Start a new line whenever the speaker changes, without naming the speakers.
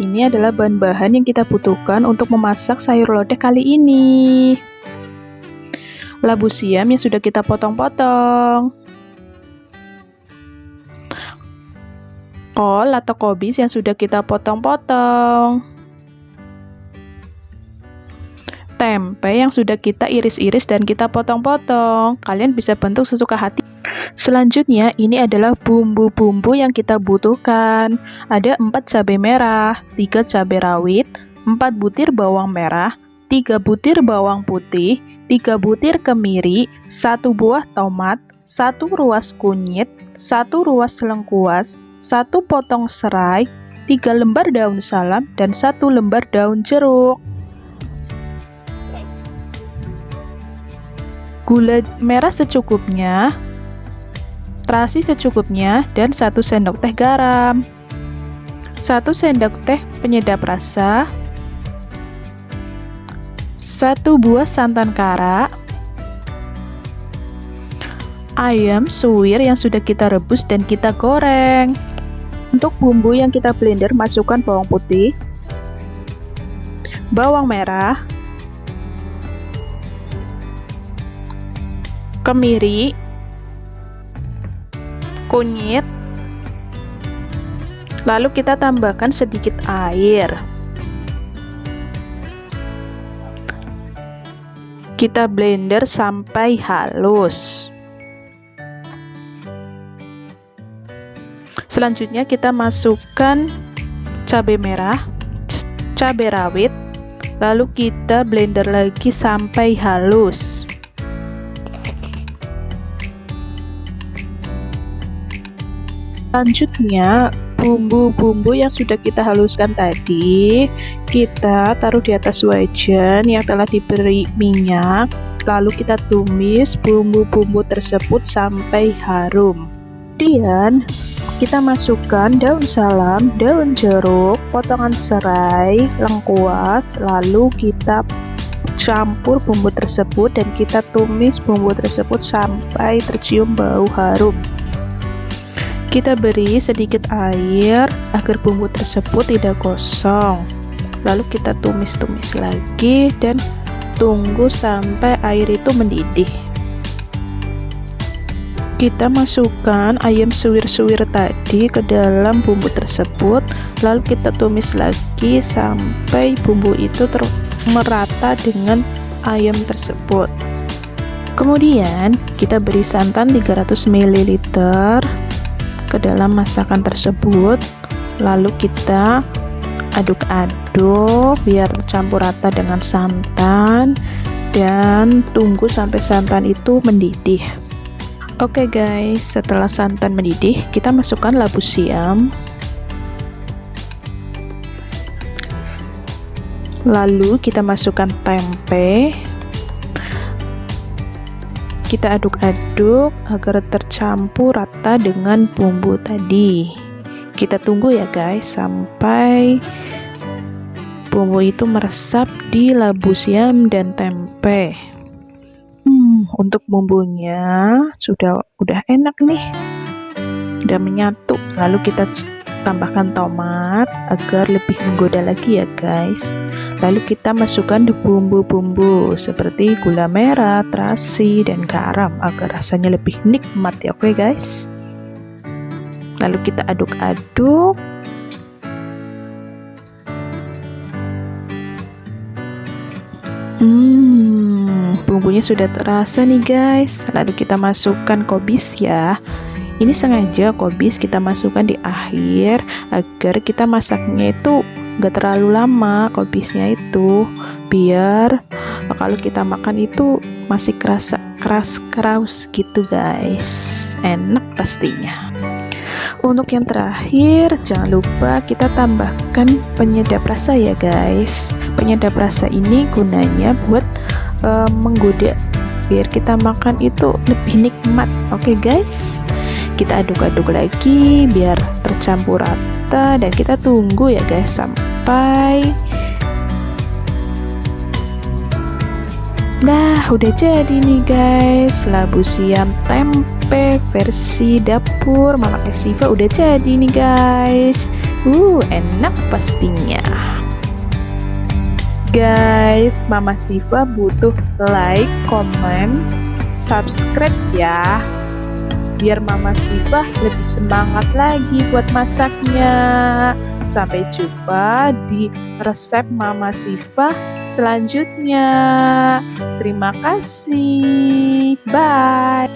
ini adalah bahan-bahan yang kita butuhkan untuk memasak sayur lodeh kali ini. Labu siam yang sudah kita potong-potong. Kol atau kobis yang sudah kita potong-potong. Tempe yang sudah kita iris-iris dan kita potong-potong. Kalian bisa bentuk sesuka hati. Selanjutnya, ini adalah bumbu-bumbu yang kita butuhkan. Ada 4 cabai merah, 3 cabai rawit, 4 butir bawang merah, 3 butir bawang putih, 3 butir kemiri, 1 buah tomat, 1 ruas kunyit, 1 ruas lengkuas, 1 potong serai, 3 lembar daun salam, dan 1 lembar daun jeruk. Gula merah secukupnya, terasi secukupnya, dan 1 sendok teh garam. 1 sendok teh penyedap rasa, 1 buah santan kara, ayam suwir yang sudah kita rebus dan kita goreng. Untuk bumbu yang kita blender, masukkan bawang putih, bawang merah, kemiri, kunyit lalu kita tambahkan sedikit air. Kita blender sampai halus. Selanjutnya kita masukkan cabai merah cabai rawit lalu kita blender lagi sampai halus Selanjutnya, bumbu-bumbu yang sudah kita haluskan tadi, kita taruh di atas wajan yang telah diberi minyak, lalu kita tumis bumbu-bumbu tersebut sampai harum. Kemudian, kita masukkan daun salam, daun jeruk, potongan serai, lengkuas, lalu kita campur bumbu tersebut dan kita tumis bumbu tersebut sampai tercium bau harum. Kita beri sedikit air agar bumbu tersebut tidak gosong. Lalu kita tumis-tumis lagi dan tunggu sampai air itu mendidih. Kita masukkan ayam suwir-suwir tadi ke dalam bumbu tersebut, lalu kita tumis lagi sampai bumbu itu merata dengan ayam tersebut. Kemudian kita beri santan 300 ml ke dalam masakan tersebut. Lalu kita aduk-aduk biar campur rata dengan santan. Dan tunggu sampai santan itu mendidih. Oke okay guys. Setelah santan mendidih kita masukkan labu siam. Lalu kita masukkan tempe kita aduk-aduk agar tercampur rata dengan bumbu tadi. Kita tunggu ya guys sampai bumbu itu meresap di labu siam dan tempe. Hmm, untuk bumbunya sudah udah enak nih. Udah menyatu. Lalu kita tambahkan tomat agar lebih menggoda lagi ya guys lalu kita masukkan bumbu-bumbu seperti gula merah, terasi, dan garam agar rasanya lebih nikmat ya oke okay guys lalu kita aduk-aduk Hmm, bumbunya sudah terasa nih guys. Lalu kita masukkan kobis ya. Ini sengaja kobis kita masukkan di akhir agar kita masaknya itu gak terlalu lama kobisnya itu biar kalau kita makan itu masih kerasa keras keras gitu guys. Enak pastinya. Untuk yang terakhir jangan lupa kita tambahkan penyedap rasa ya guys. Penyedap rasa ini gunanya buat uh, menggoda biar kita makan itu lebih nikmat. Oke okay, guys kita aduk-aduk lagi biar tercampur rata dan kita tunggu ya guys sampai Nah udah jadi nih guys labu siam tempe versi dapur Mama Siva udah jadi nih guys Uh, enak pastinya. Guys, Mama Siva butuh like, comment, subscribe ya. Biar Mama Siva lebih semangat lagi buat masaknya. Sampai jumpa di resep Mama Siva selanjutnya. Terima kasih. Bye.